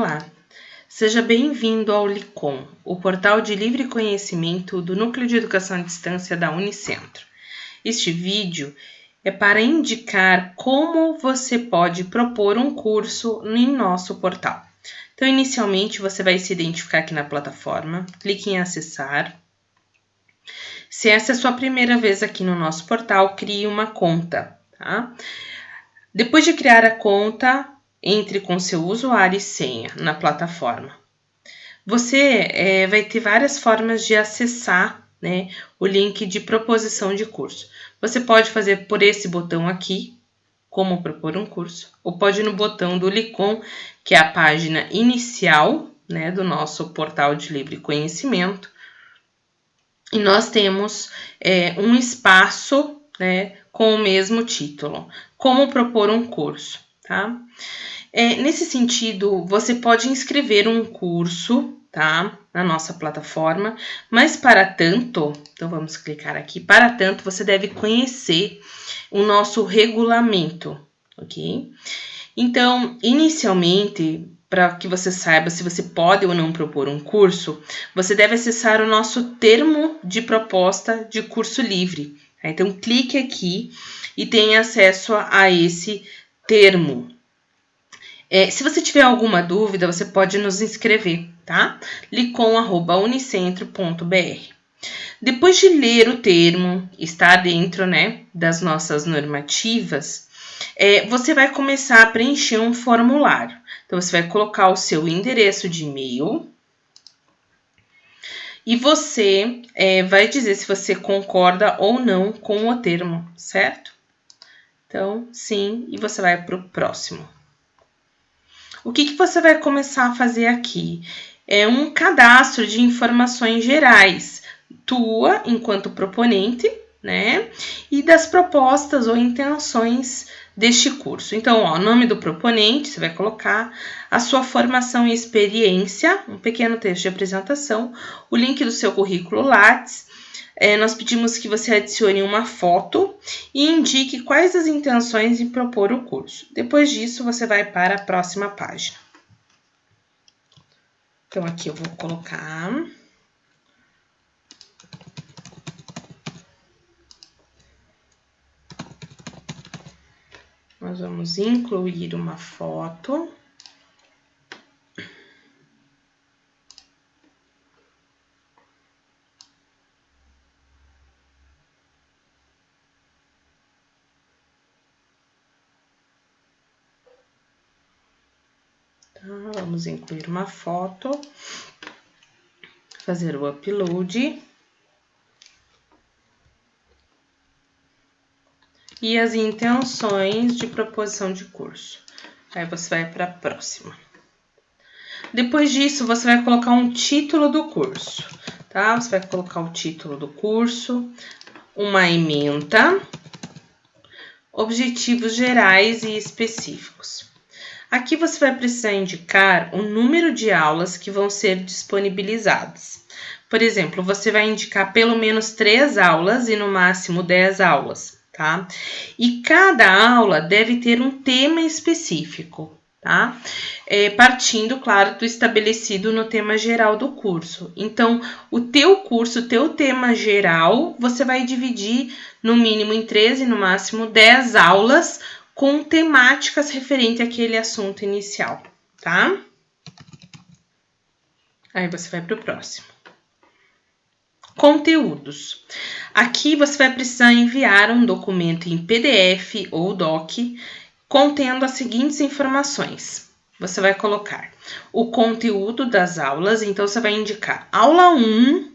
Olá, seja bem-vindo ao LICOM, o portal de livre conhecimento do Núcleo de Educação à Distância da Unicentro. Este vídeo é para indicar como você pode propor um curso em nosso portal. Então, inicialmente, você vai se identificar aqui na plataforma, clique em acessar. Se essa é a sua primeira vez aqui no nosso portal, crie uma conta, tá? Depois de criar a conta, entre com seu usuário e senha na plataforma. Você é, vai ter várias formas de acessar né, o link de proposição de curso. Você pode fazer por esse botão aqui, como propor um curso, ou pode ir no botão do Licom, que é a página inicial né, do nosso portal de livre conhecimento. E nós temos é, um espaço né, com o mesmo título, como propor um curso tá? É, nesse sentido, você pode inscrever um curso, tá? Na nossa plataforma, mas para tanto, então vamos clicar aqui, para tanto você deve conhecer o nosso regulamento, ok? Então, inicialmente, para que você saiba se você pode ou não propor um curso, você deve acessar o nosso termo de proposta de curso livre. Tá? Então, clique aqui e tenha acesso a esse termo. É, se você tiver alguma dúvida, você pode nos inscrever, tá? licom.unicentro.br. Depois de ler o termo, estar dentro né, das nossas normativas, é, você vai começar a preencher um formulário. Então, você vai colocar o seu endereço de e-mail e você é, vai dizer se você concorda ou não com o termo, certo? Então, sim, e você vai para o próximo. O que, que você vai começar a fazer aqui? É um cadastro de informações gerais, tua enquanto proponente, né? E das propostas ou intenções deste curso. Então, ó, o nome do proponente, você vai colocar a sua formação e experiência, um pequeno texto de apresentação, o link do seu currículo Lattes, é, nós pedimos que você adicione uma foto e indique quais as intenções em propor o curso. Depois disso, você vai para a próxima página. Então, aqui eu vou colocar... Nós vamos incluir uma foto. Vamos incluir uma foto, fazer o upload. E as intenções de proposição de curso. Aí você vai para a próxima. Depois disso, você vai colocar um título do curso, tá? Você vai colocar o título do curso, uma ementa, objetivos gerais e específicos. Aqui você vai precisar indicar o número de aulas que vão ser disponibilizadas. Por exemplo, você vai indicar pelo menos três aulas e no máximo 10 aulas, tá? E cada aula deve ter um tema específico, tá? É, partindo, claro, do estabelecido no tema geral do curso. Então, o teu curso, o teu tema geral, você vai dividir no mínimo em 13 e no máximo 10 aulas com temáticas referente àquele assunto inicial, tá? Aí você vai para o próximo. Conteúdos. Aqui você vai precisar enviar um documento em PDF ou DOC contendo as seguintes informações. Você vai colocar o conteúdo das aulas, então você vai indicar aula 1,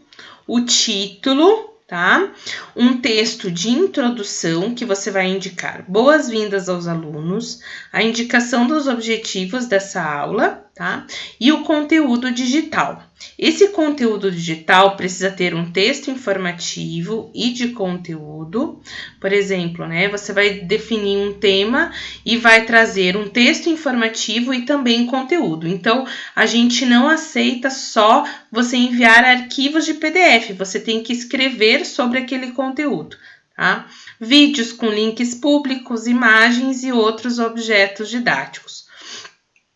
o título tá? Um texto de introdução que você vai indicar. Boas-vindas aos alunos, a indicação dos objetivos dessa aula, tá? E o conteúdo digital. Esse conteúdo digital precisa ter um texto informativo e de conteúdo. Por exemplo, né, você vai definir um tema e vai trazer um texto informativo e também conteúdo. Então, a gente não aceita só você enviar arquivos de PDF, você tem que escrever sobre aquele conteúdo. Tá? Vídeos com links públicos, imagens e outros objetos didáticos.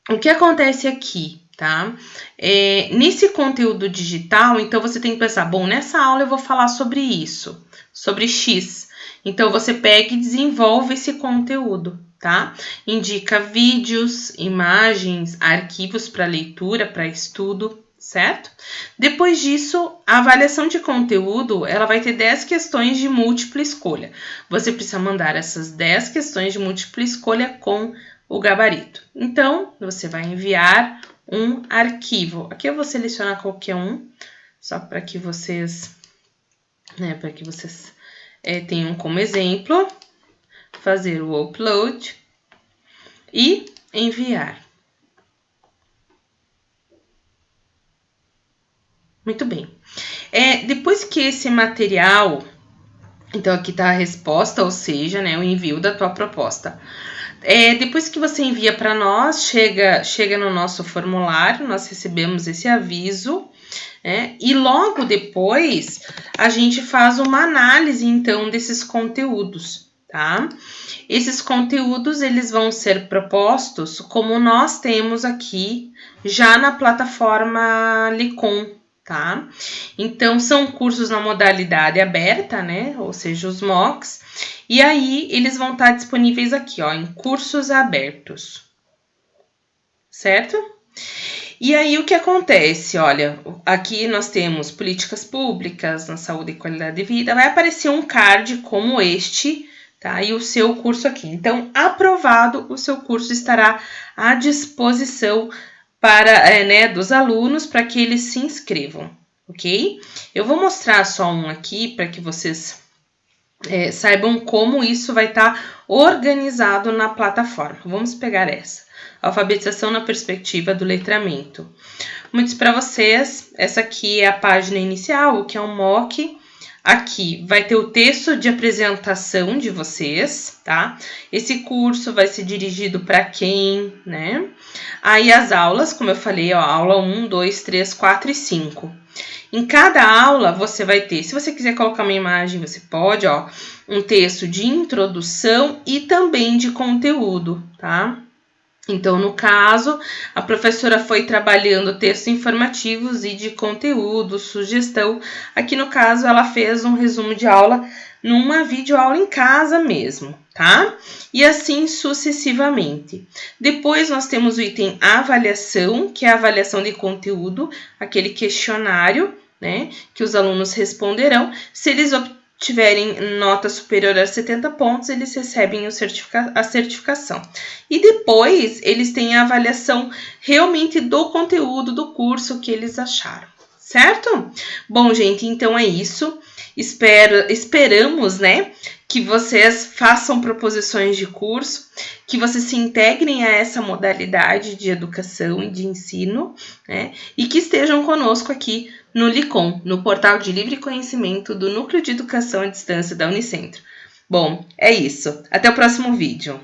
O que acontece aqui, tá? É, nesse conteúdo digital, então você tem que pensar, bom, nessa aula eu vou falar sobre isso, sobre X. Então você pega e desenvolve esse conteúdo, tá? Indica vídeos, imagens, arquivos para leitura, para estudo, certo? Depois disso, a avaliação de conteúdo, ela vai ter 10 questões de múltipla escolha. Você precisa mandar essas 10 questões de múltipla escolha com o gabarito. Então, você vai enviar um arquivo. Aqui eu vou selecionar qualquer um, só para que vocês, né, para que vocês é, tenham como exemplo, fazer o upload e enviar. Muito bem. É, depois que esse material, então aqui está a resposta, ou seja, né, o envio da tua proposta. É, depois que você envia para nós, chega, chega no nosso formulário, nós recebemos esse aviso, né, e logo depois a gente faz uma análise então desses conteúdos, tá? Esses conteúdos eles vão ser propostos como nós temos aqui já na plataforma Licom, tá? Então, são cursos na modalidade aberta, né? Ou seja, os MOOCs. E aí, eles vão estar disponíveis aqui, ó, em cursos abertos. Certo? E aí, o que acontece? Olha, aqui nós temos políticas públicas na saúde e qualidade de vida. Vai aparecer um card como este, tá? E o seu curso aqui. Então, aprovado, o seu curso estará à disposição para é, né, dos alunos para que eles se inscrevam, ok? Eu vou mostrar só um aqui para que vocês é, saibam como isso vai estar tá organizado na plataforma. Vamos pegar essa. Alfabetização na perspectiva do letramento. Muitos para vocês, essa aqui é a página inicial, o que é um mock Aqui vai ter o texto de apresentação de vocês, tá? Esse curso vai ser dirigido para quem, né? Aí as aulas, como eu falei, ó, aula 1, 2, 3, 4 e 5. Em cada aula você vai ter, se você quiser colocar uma imagem, você pode, ó, um texto de introdução e também de conteúdo, tá? Então, no caso, a professora foi trabalhando textos informativos e de conteúdo, sugestão. Aqui no caso, ela fez um resumo de aula numa videoaula em casa mesmo, tá? E assim sucessivamente. Depois nós temos o item avaliação, que é a avaliação de conteúdo, aquele questionário, né, que os alunos responderão. Se eles tiverem nota superior a 70 pontos, eles recebem certifica a certificação. E depois eles têm a avaliação realmente do conteúdo do curso que eles acharam, certo? Bom, gente, então é isso. Espero, esperamos, né, que vocês façam proposições de curso, que vocês se integrem a essa modalidade de educação e de ensino, né, e que estejam conosco aqui no LICOM, no portal de livre conhecimento do Núcleo de Educação à Distância da Unicentro. Bom, é isso. Até o próximo vídeo.